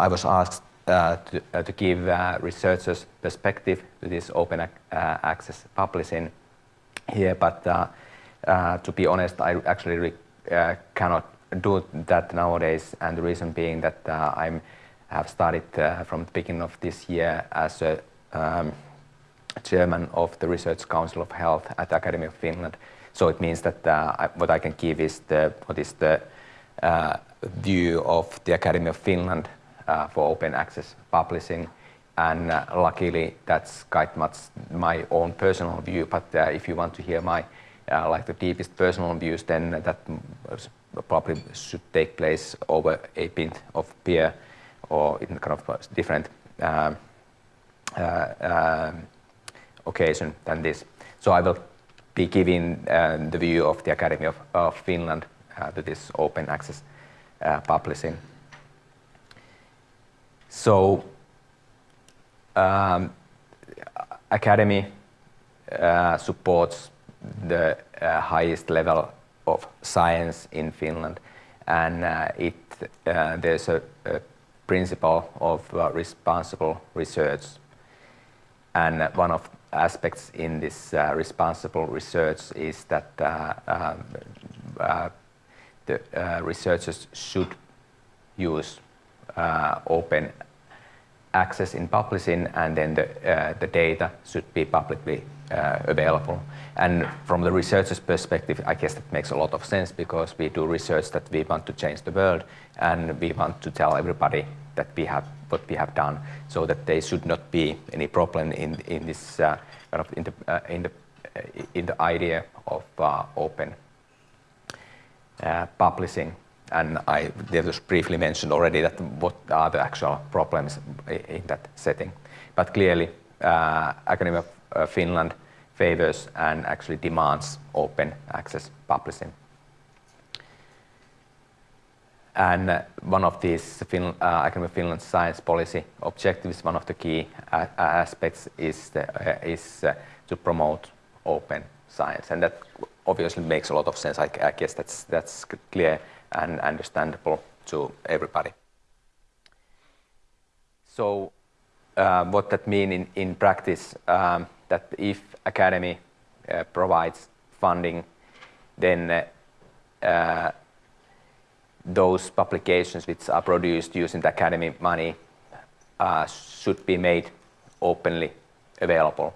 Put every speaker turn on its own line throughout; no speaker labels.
I was asked uh, to, uh, to, give uh, researchers perspective to this open access publishing here, but to be honest, I actually cannot do that nowadays, and the reason being that I have started from the beginning of this year as a um, chairman of the Research Council of Health at the Academy of Finland. So it means that uh, I, what I can give is the, what is the uh, view of the Academy of Finland uh, for open access publishing. And uh, luckily, that's quite much my own personal view. But uh, if you want to hear my uh, like the deepest personal views, then that probably should take place over a pint of beer or in kind of different um, um, occasion than this. So I will be giving uh, the view of the Academy of, of Finland uh, to this open access uh, publishing. So um, Academy uh, supports the uh, highest level of science in Finland. And uh, it, there's a, a principle of responsible research. And one of aspects in this uh, responsible research is that uh, um, uh, the uh, researchers should use uh, open access in publishing and then the, uh, the data should be publicly available. And from the researcher's perspective, I guess that makes a lot of sense because we do research that we want to change the world and we want to tell everybody that we have what we have done, so that there should not be any problem in in this uh, kind of in the uh, in the uh, in the idea of uh, open uh, publishing. And I just briefly mentioned already that what are the actual problems in that setting. But clearly, uh, Academy of Finland favors and actually demands open access publishing. And uh, one of these fin uh, Academy of Finland science policy objectives, one of the key uh, aspects is, the, uh, is uh, to promote open science. And that obviously makes a lot of sense. I, I guess that's, that's clear and understandable to everybody. So uh, what that means in, in practice, um, that if Academy provides funding, then those publications which are produced using the academy money uh, should be made openly available.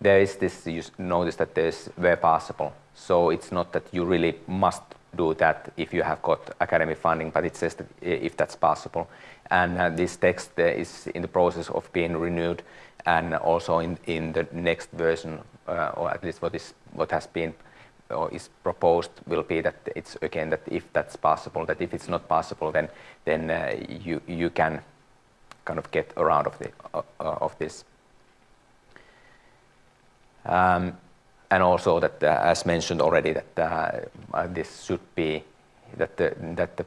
There is this, you notice that there's where possible. So it's not that you really must do that if you have got academy funding, but it says that if that's possible. And uh, this text uh, is in the process of being renewed and also in, in the next version, uh, or at least what is what has been or is proposed will be that it's again that if that's possible, that if it's not possible, then then uh, you you can kind of get around of the uh of this. Um, and also that, uh, as mentioned already, that uh, this should be that the that the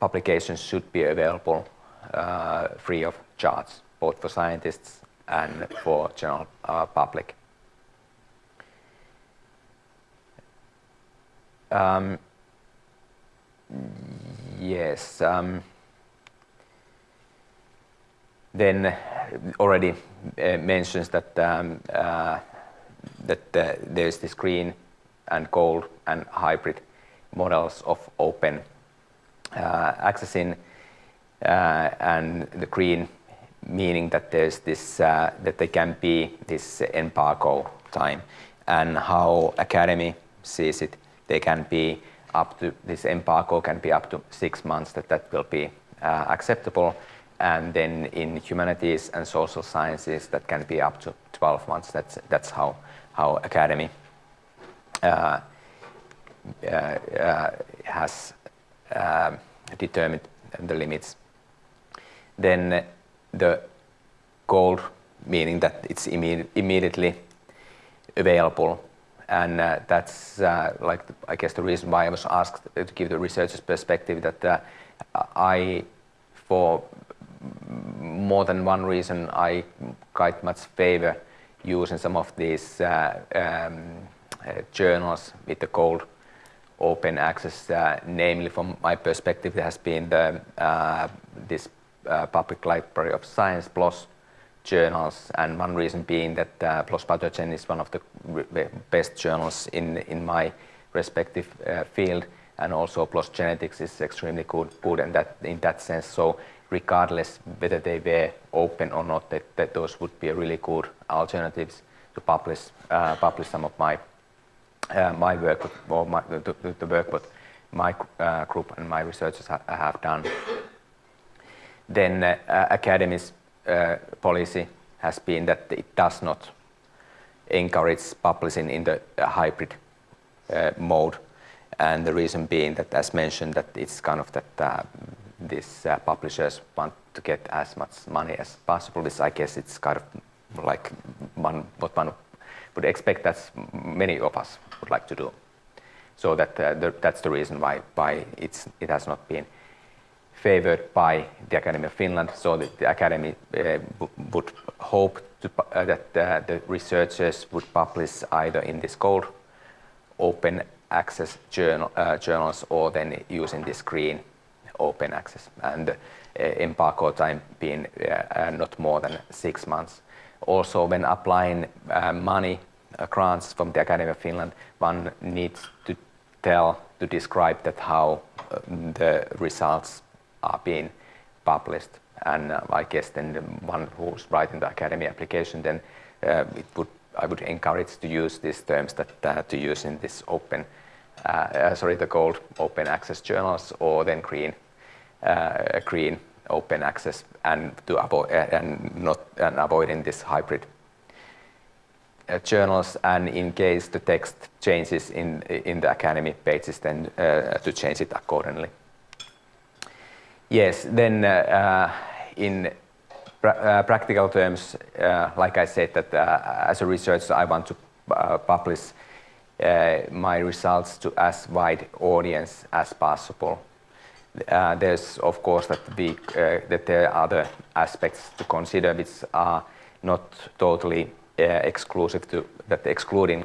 publications should be available free of charge, both for scientists and for general public. Um, yes. Um, then already uh, mentions that um, uh, that uh, there's this green and gold and hybrid models of open uh, accessing uh, and the green meaning that there's this that there can be this embargo time and how academy sees it they can be up to, this embargo can be up to six months that that will be uh, acceptable. And then in humanities and social sciences, that can be up to 12 months. That's, that's how, how academy uh, uh, uh has determined the limits. Then the gold, meaning that it's imme immediately available and uh, that's uh, like I guess the reason why I was asked to give the researcher's perspective that uh, I, for more than one reason, I quite much favor using some of these uh, um, uh, journals with the gold open access, uh, namely from my perspective, there has been the, this public library of science PLOS journals, and one reason being that uh, PLOS Pathogen is one of the best journals in, in my respective uh, field, and also PLOS Genetics is extremely good, good in, that, in that sense. So regardless whether they were open or not, that, that those would be really good alternatives to publish, uh, publish some of my, uh, my work, or my, the, the work that my uh, group and my researchers ha have done. Then uh, Academy's uh, policy has been that it does not encourage publishing in the uh, hybrid uh, mode. And the reason being that, as mentioned, that it's kind of that uh, these uh, publishers want to get as much money as possible. This, I guess, it's kind of like one, what one would expect that many of us would like to do. So that, the, that's the reason why, why it's, it has not been favored by the Academy of Finland, so that the Academy uh, would hope to, uh, that uh, the researchers would publish either in this gold open access journal, uh, journals or then using this green open access and uh, embargo time being uh, not more than six months. Also, when applying money grants from the Academy of Finland, one needs to tell, to describe that how the results are being published. And I guess then the one who's writing the academy application, then it would I would encourage to use these terms that uh, to use in this open, sorry, the gold open access journals or then green, uh, green open access and to avoid and not and avoiding this hybrid journals and in case the text changes in in the academy pages then to change it accordingly. Yes, then uh, uh, in pra uh, practical terms, like I said, that as a researcher, I want to publish my results to as wide audience as possible. Uh, there's of course that, we, uh, that there are other aspects to consider which are not totally uh, exclusive to that excluding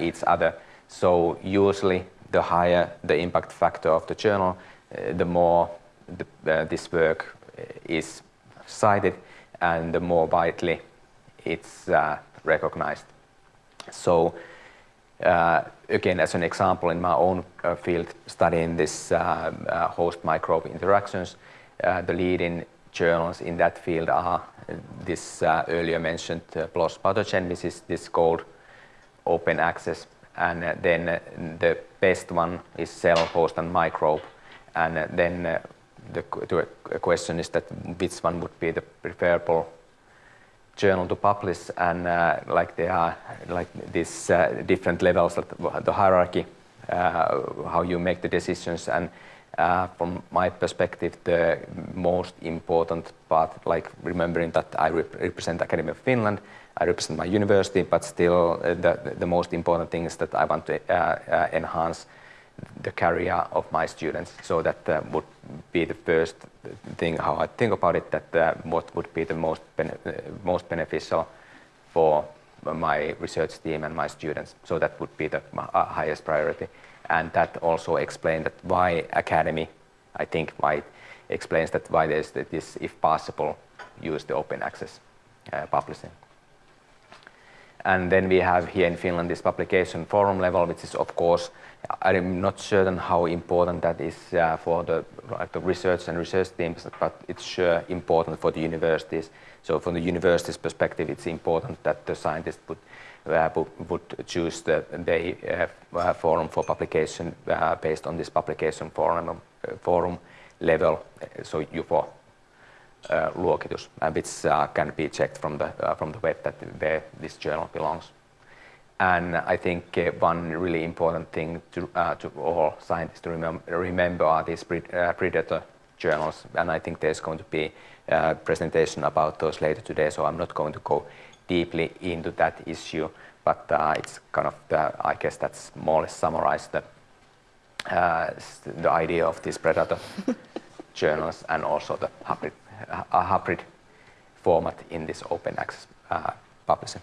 each other. So usually the higher the impact factor of the journal, the more the, uh, this work is cited and the more widely it's uh, recognized. So uh, Uh, again, as an example, in my own uh, field studying this uh, uh, host microbe interactions, uh, the leading journals in that field are this uh, earlier mentioned PLOS pathogen, which is this gold open access, and then the best one is cell, host, and microbe, and then the, the question is that which one would be the preferable journal to publish and uh, like there are like these uh, different levels of the hierarchy uh, how you make the decisions. And uh, from my perspective the most important part like remembering that I rep represent Academy of Finland I represent my university but still uh, the, the most important thing is that I want to uh, enhance the career of my students. So that uh, would be the first thing how I think about it, that uh, what would be the most, bene uh, most beneficial for my research team and my students. So that would be the uh, highest priority. And that also explains that why academy, I think why explains that why there's this, if possible, use the open access uh, publishing. And then we have here in Finland this publication forum level, which is of course I'm not certain how important that is uh, for the, the research and research teams, but it's sure important for the universities. So from the university's perspective, it's important that the scientists would, uh, would choose the, the uh, forum for publication uh, based on this publication forum, uh, forum level, so JUFO uh, luokitus, which can be checked from the, from the web that where this journal belongs. And I think uh, one really important thing to, uh, to all scientists to remem remember are these pre uh, predator journals. And I think there's going to be a presentation about those later today, so I'm not going to go deeply into that issue. But uh, it's kind of, the, I guess that's more or less summarized the, uh, the idea of these predator journals and also the hybrid, hybrid format in this open access uh, publishing.